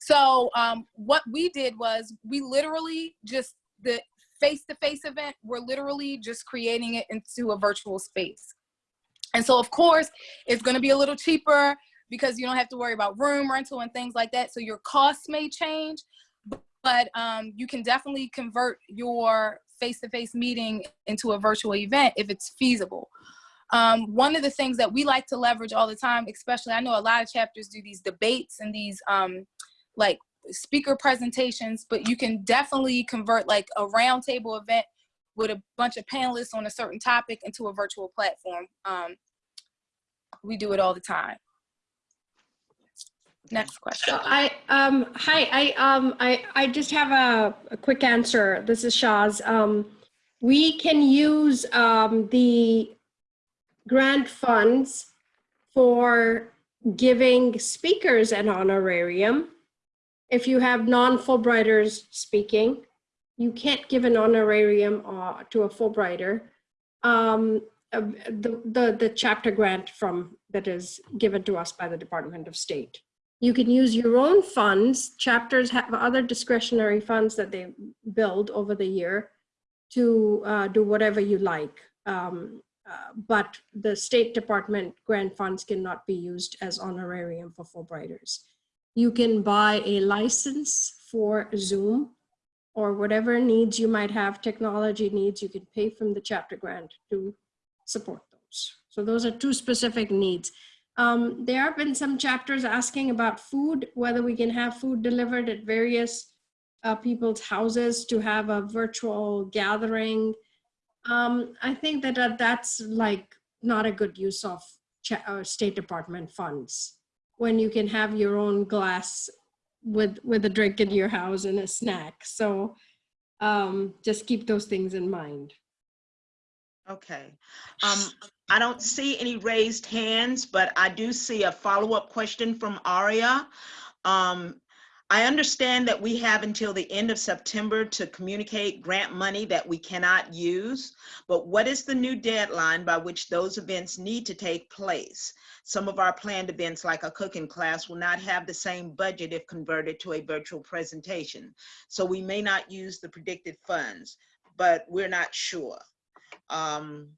S4: So um, what we did was we literally just the face-to-face event, we're literally just creating it into a virtual space. And so of course, it's gonna be a little cheaper because you don't have to worry about room rental and things like that. So your costs may change, but um, you can definitely convert your face-to-face meeting into a virtual event if it's feasible. Um, one of the things that we like to leverage all the time, especially I know a lot of chapters do these debates and these um, like speaker presentations, but you can definitely convert like a roundtable event with a bunch of panelists on a certain topic into a virtual platform. Um, we do it all the time. Next question.
S7: So I, um, hi, I, um, I, I just have a, a quick answer. This is Shaz. Um, we can use, um, the grant funds for giving speakers an honorarium. If you have non-Fulbrighters speaking, you can't give an honorarium uh, to a Fulbrighter. Um, uh, the, the, the chapter grant from that is given to us by the Department of State. You can use your own funds. Chapters have other discretionary funds that they build over the year to uh, do whatever you like. Um, uh, but the State Department grant funds cannot be used as honorarium for Fulbrighters. You can buy a license for Zoom or whatever needs you might have, technology needs, you can pay from the chapter grant to support those. So those are two specific needs. Um, there have been some chapters asking about food, whether we can have food delivered at various uh, people's houses to have a virtual gathering. Um, I think that uh, that's like not a good use of uh, State Department funds when you can have your own glass with with a drink in your house and a snack. So um, just keep those things in mind.
S6: Okay. Um, I don't see any raised hands, but I do see a follow-up question from Aria. Um, I understand that we have until the end of September to communicate grant money that we cannot use, but what is the new deadline by which those events need to take place? Some of our planned events like a cooking class will not have the same budget if converted to a virtual presentation. So we may not use the predicted funds, but we're not sure. Um,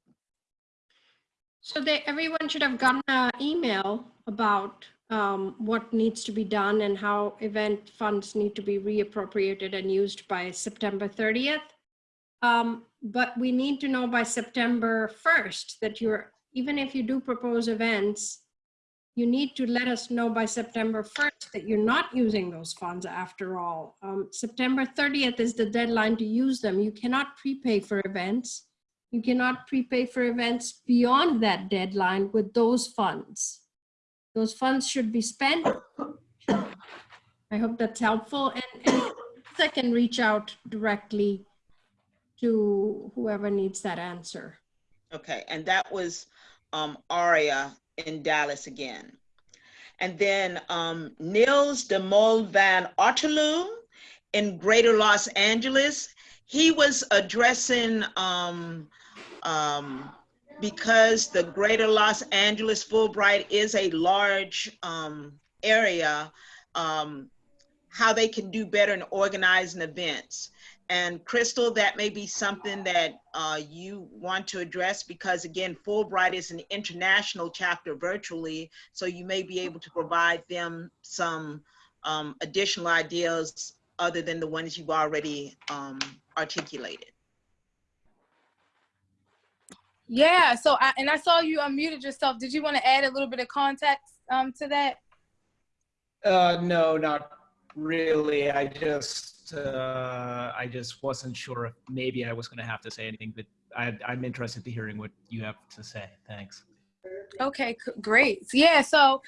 S7: So they, everyone should have gotten an email about um, what needs to be done and how event funds need to be reappropriated and used by September 30th. Um, but we need to know by September 1st that you're, even if you do propose events, you need to let us know by September 1st that you're not using those funds after all. Um, September 30th is the deadline to use them. You cannot prepay for events. You cannot prepay for events beyond that deadline with those funds. Those funds should be spent. I hope that's helpful. And, and I can reach out directly to whoever needs that answer.
S6: Okay, and that was um, Aria in Dallas again. And then um, de Mol van Otterloo in Greater Los Angeles. He was addressing um, um, because the Greater Los Angeles Fulbright is a large um, area, um, how they can do better in organizing events. And Crystal, that may be something that uh, you want to address because again, Fulbright is an international chapter virtually, so you may be able to provide them some um, additional ideas other than the ones you've already um, articulated.
S4: Yeah, so I, and I saw you unmuted yourself. Did you want to add a little bit of context um, to that?
S8: Uh, no, not really. I just, uh, I just wasn't sure if maybe I was going to have to say anything, but I, I'm interested to hearing what you have to say. Thanks.
S4: Okay, great. Yeah, so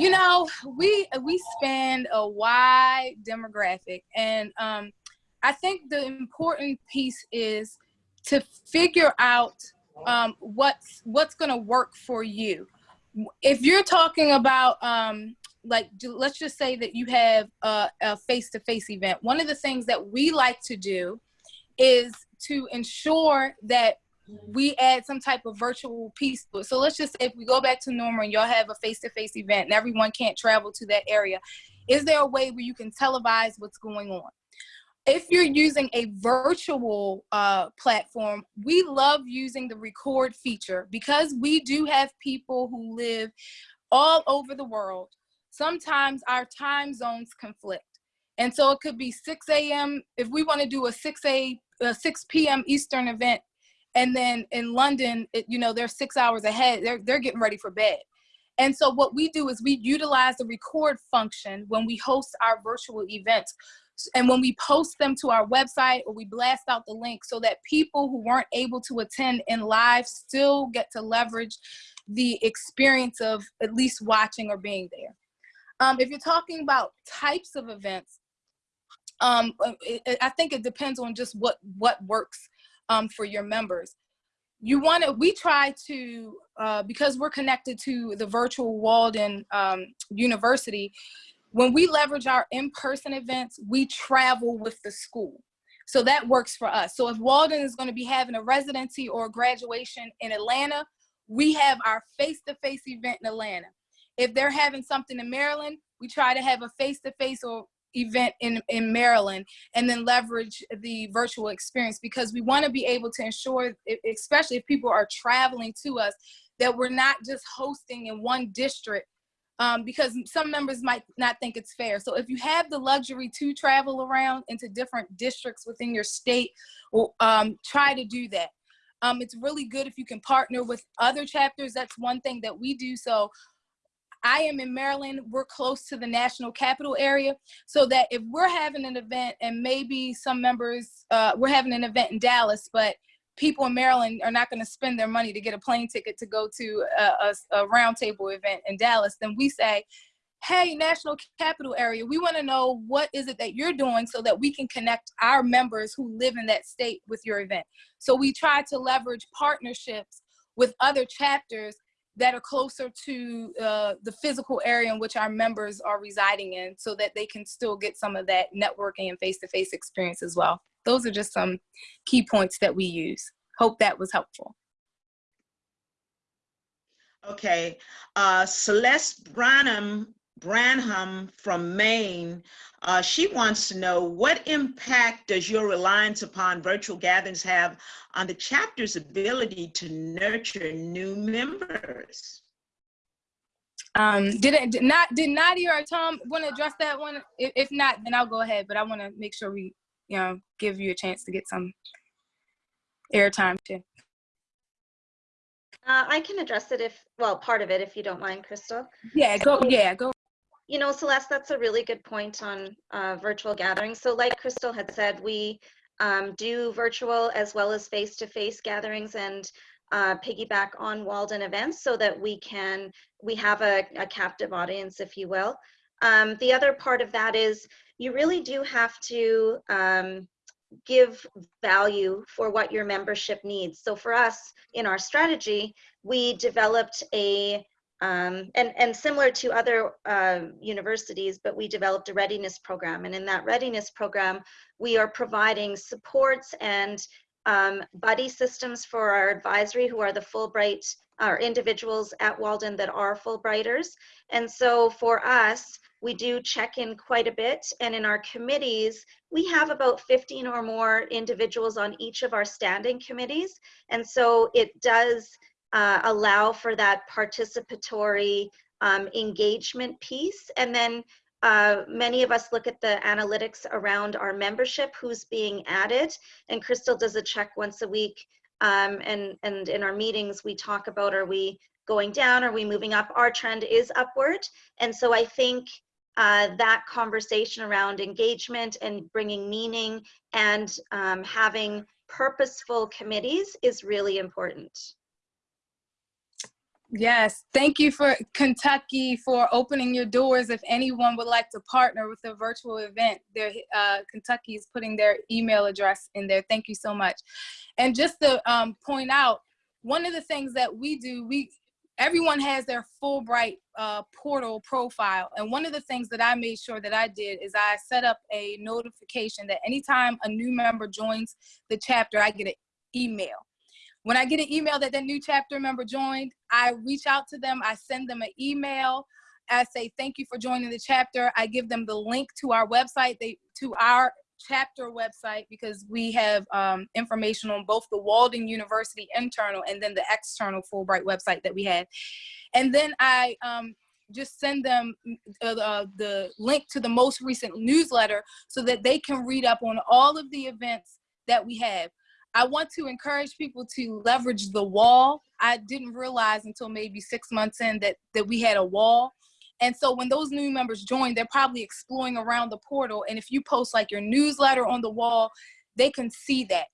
S4: you know, we we span a wide demographic, and um, I think the important piece is to figure out um, what's what's going to work for you. If you're talking about um, like, let's just say that you have a, a face-to-face event. One of the things that we like to do is to ensure that we add some type of virtual piece to. So let's just say if we go back to normal and y'all have a face-to-face event and everyone can't travel to that area, is there a way where you can televise what's going on? If you're using a virtual uh, platform, we love using the record feature because we do have people who live all over the world. Sometimes our time zones conflict. And so it could be 6 a.m. if we want to do a 6 a, a 6 p.m. Eastern event, and then in London, it, you know, they're six hours ahead. They're they're getting ready for bed. And so what we do is we utilize the record function when we host our virtual events. And when we post them to our website or we blast out the link so that people who weren't able to attend in live still get to leverage the experience of at least watching or being there. Um, if you're talking about types of events, um, it, it, I think it depends on just what, what works um, for your members. You want to, we try to, uh, because we're connected to the virtual Walden um, University, when we leverage our in-person events, we travel with the school. So that works for us. So if Walden is going to be having a residency or a graduation in Atlanta, we have our face-to-face -face event in Atlanta. If they're having something in Maryland, we try to have a face-to-face -face or event in, in Maryland and then leverage the virtual experience because we want to be able to ensure, especially if people are traveling to us, that we're not just hosting in one district um, because some members might not think it's fair. So if you have the luxury to travel around into different districts within your state, um, try to do that. Um, it's really good if you can partner with other chapters. That's one thing that we do. So I am in Maryland, we're close to the national capital area, so that if we're having an event and maybe some members, uh, we're having an event in Dallas, but people in Maryland are not gonna spend their money to get a plane ticket to go to a, a, a roundtable event in Dallas, then we say, hey, national capital area, we wanna know what is it that you're doing so that we can connect our members who live in that state with your event. So we try to leverage partnerships with other chapters that are closer to uh, the physical area in which our members are residing in so that they can still get some of that networking and face-to-face -face experience as well. Those are just some key points that we use. Hope that was helpful.
S6: Okay, uh, Celeste Branham Branham from Maine, uh, she wants to know what impact does your reliance upon virtual gatherings have on the chapter's ability to nurture new members?
S4: Um, did it did not did Nadia or Tom want to address that one? If, if not, then I'll go ahead. But I want to make sure we, you know, give you a chance to get some airtime too.
S3: Uh, I can address it if, well, part of it, if you don't mind, Crystal.
S4: Yeah, go. Yeah, go
S3: you know, Celeste, that's a really good point on uh, virtual gatherings. So like Crystal had said, we um, do virtual as well as face-to-face -face gatherings and uh, piggyback on Walden events so that we can, we have a, a captive audience, if you will. Um, the other part of that is you really do have to um, give value for what your membership needs. So for us in our strategy, we developed a um, and, and similar to other uh, universities, but we developed a readiness program. And in that readiness program, we are providing supports and um, buddy systems for our advisory who are the Fulbright, our individuals at Walden that are Fulbrighters. And so for us, we do check in quite a bit. And in our committees, we have about 15 or more individuals on each of our standing committees. And so it does uh, allow for that participatory um, engagement piece. And then uh, many of us look at the analytics around our membership, who's being added. And Crystal does a check once a week. Um, and, and in our meetings, we talk about, are we going down? Are we moving up? Our trend is upward. And so I think uh, that conversation around engagement and bringing meaning and um, having purposeful committees is really important.
S4: Yes, thank you for Kentucky for opening your doors. If anyone would like to partner with a virtual event, uh, Kentucky is putting their email address in there. Thank you so much. And just to um, point out, one of the things that we do, we everyone has their Fulbright uh, portal profile. And one of the things that I made sure that I did is I set up a notification that anytime a new member joins the chapter, I get an email. When I get an email that that new chapter member joined, I reach out to them, I send them an email, I say thank you for joining the chapter. I give them the link to our website, they to our chapter website because we have um, information on both the Walden University internal and then the external Fulbright website that we have. And then I um, just send them uh, the, the link to the most recent newsletter so that they can read up on all of the events that we have. I want to encourage people to leverage the wall. I didn't realize until maybe six months in that, that we had a wall. And so when those new members join, they're probably exploring around the portal. And if you post like your newsletter on the wall, they can see that.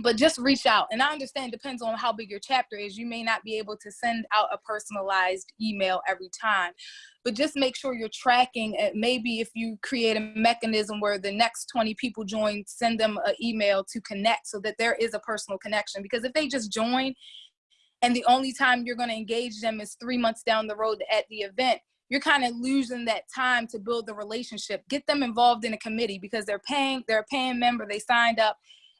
S4: But just reach out. And I understand depends on how big your chapter is. You may not be able to send out a personalized email every time. But just make sure you're tracking. It. Maybe if you create a mechanism where the next 20 people join, send them an email to connect so that there is a personal connection. Because if they just join and the only time you're going to engage them is three months down the road at the event, you're kind of losing that time to build the relationship. Get them involved in a committee because they're paying, they're a paying member, they signed up.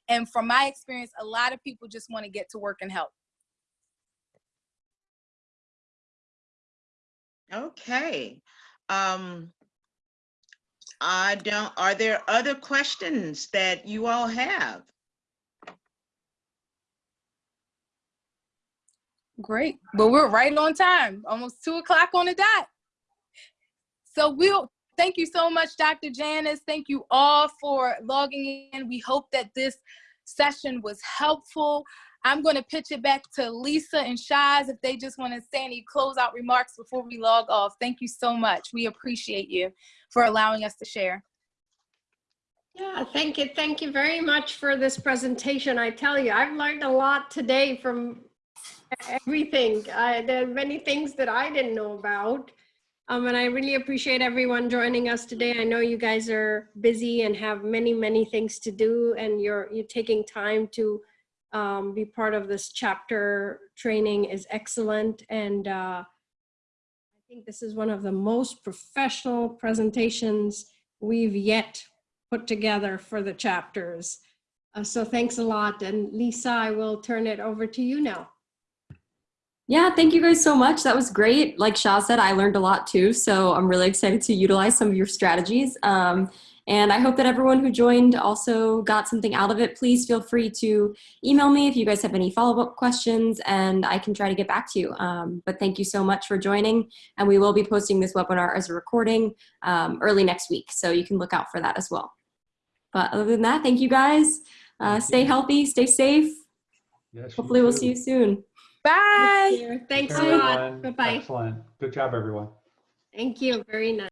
S4: And from my experience, a lot of people just want to get to work and help.
S6: Okay. Um, I don't, are there other questions that you all have?
S4: Great. Well, we're right on time, almost two o'clock on the dot. So we'll thank you so much, Dr. Janice. Thank you all for logging in. We hope that this session was helpful. I'm going to pitch it back to Lisa and Shaz if they just want to say any closeout remarks before we log off. Thank you so much. We appreciate you for allowing us to share.
S7: Yeah, thank you. Thank you very much for this presentation. I tell you, I've learned a lot today from everything. I, there are many things that I didn't know about. Um, and I really appreciate everyone joining us today. I know you guys are busy and have many, many things to do and you're, you're taking time to um, be part of this chapter training is excellent. And uh, I think this is one of the most professional presentations we've yet put together for the chapters. Uh, so thanks a lot. And Lisa, I will turn it over to you now.
S1: Yeah, thank you guys so much. That was great. Like Shaz said, I learned a lot too. So I'm really excited to utilize some of your strategies. Um, and I hope that everyone who joined also got something out of it. Please feel free to email me if you guys have any follow-up questions and I can try to get back to you. Um, but thank you so much for joining. And we will be posting this webinar as a recording um, early next week. So you can look out for that as well. But other than that, thank you guys. Uh, stay healthy, stay safe.
S5: Yes,
S1: Hopefully we'll see you soon.
S4: Bye.
S7: Thanks
S5: Take
S7: a lot.
S5: everyone.
S7: Bye-bye.
S5: Excellent. Good job, everyone.
S7: Thank you. Very nice.